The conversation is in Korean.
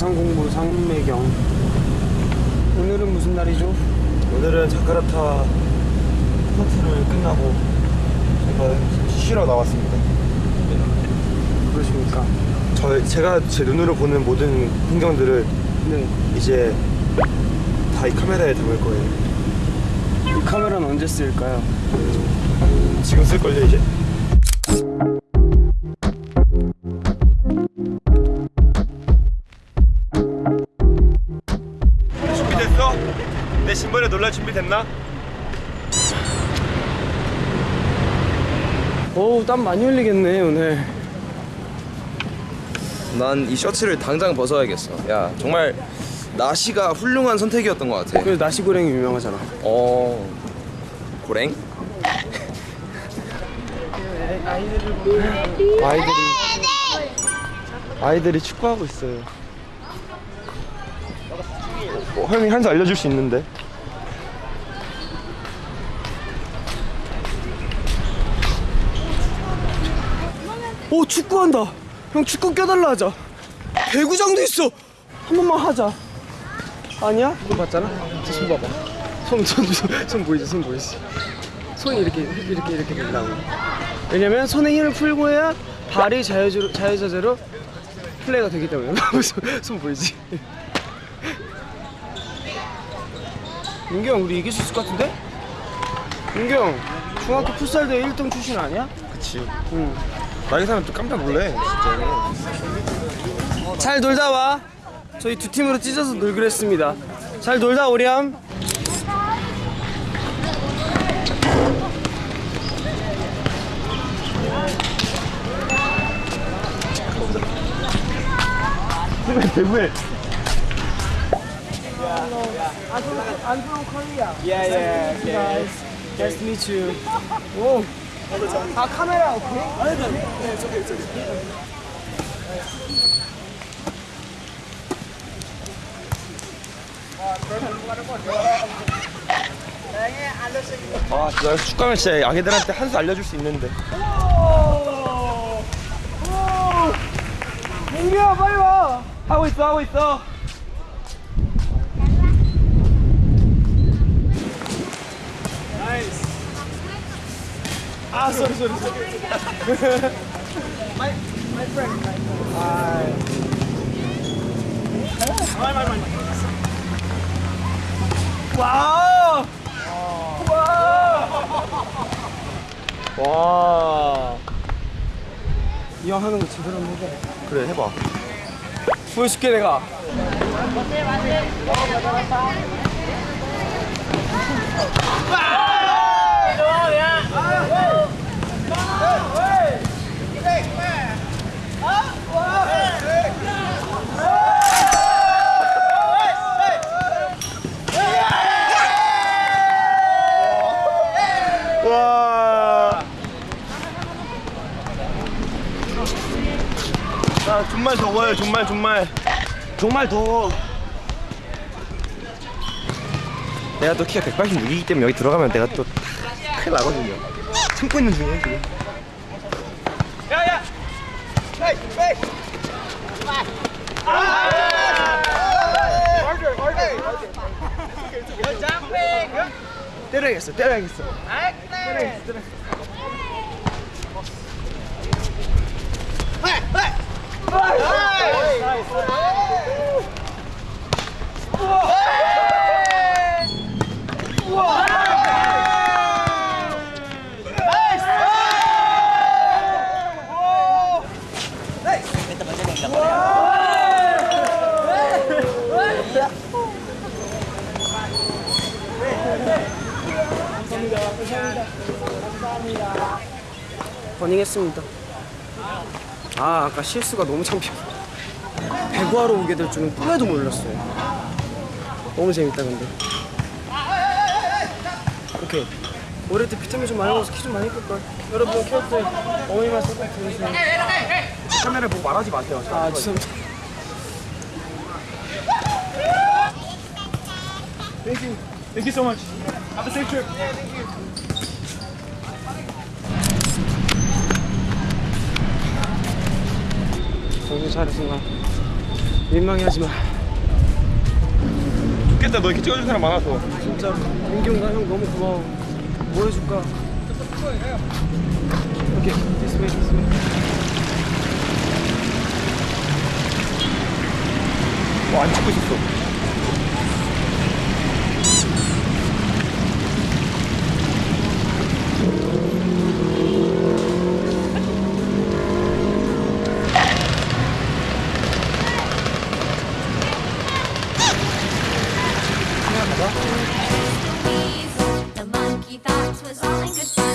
영상공부 상매경 오늘은 무슨 날이죠? 오늘은 자카르타 콘서트를 끝나고 제가 쉬러 나왔습니다. 그러십니까? 저 제가 제 눈으로 보는 모든 풍경들을 네. 이제 다 이 카메라에 담을 거예요. 이 카메라는 언제 쓰일까요? 지금 쓸 걸요 이제. 됐나? 어우 땀 많이 흘리겠네 오늘 난 이 셔츠를 당장 벗어야겠어. 야 정말 나시가 훌륭한 선택이었던 것 같아. 그래서 나시 고랭이 유명하잖아 어 고랭? 아이들이 아이들이 축구하고 있어요. 어, 형이 한수 알려줄 수 있는데. 오 축구한다 형 축구 껴달라 하자 배구장도 있어 한 번만 하자 아니야? 이거 봤잖아? 저손 봐봐 손, 손, 손, 손 보이지? 손 보이지? 손이 이렇게 이렇게 이렇게 된다고 왜냐면 손에 힘을 풀고 해야 발이 자유자재로, 자유자재로 플레이가 되기 때문에 손, 손 보이지? 민규 형 우리 이길 수 있을 것 같은데? 민규 형 중학교 풋살대 1등 출신 아니야? 그치. 응 나이 사람 또 깜짝 놀래 진짜. 잘 놀다 와. 저희 두 팀으로 찢어서 놀기로 했습니다. 잘 놀다 오렴. 대구에 I'm from Korea. Yeah, yeah. Okay. Guys, nice to meet you. 오. 아 카메라 오케이? 아니, 아니, 네, 저기, 저기. 아 진짜 축구하면 진짜 아기들한테 한 수 알려줄 수 있는데. 민규야 빨리 와. 하고 있어 하고 있어. 아, sorry, sorry, my, my friend. Hi. My! 와! 와! 이 형 하는 거 제대로 한번 해봐. 그래 해봐. 보여줄게 내가. 와. 자, 정말 더워요. 정말 정말. 정말 더워. 내가 또 키가 186이기 때문에 여기 들어가면 내가 또 큰일 나거든요. 참고 있는 중이에요, 지금. 때려야겠어, 때려야겠어. 때려야겠어, 때려. 버닝했습니다. 아 아까 실수가 너무 창피해. 배구하러 오게 될 줄은 꿈에도 몰랐어요. 너무 재밌다 근데. 오케이. 올해 때 비타민 좀 많이 먹어서 키 좀 많이 클 걸. 여러분 키울 때 어머니만 꼭 들으세요. 카메라 보고 말하지 마세요. 아 죄송합니다. Thank you. Thank you so much. Have a safe trip. 정신 차려 순간 민망해 하지 마. 좋겠다 너 이렇게 찍어줄 사람 많아서 진짜 민기 형가 형 너무 고마워. 뭐 해줄까? 오케이, this way, this way. 와안 찍고 있었어 darling, goodbye.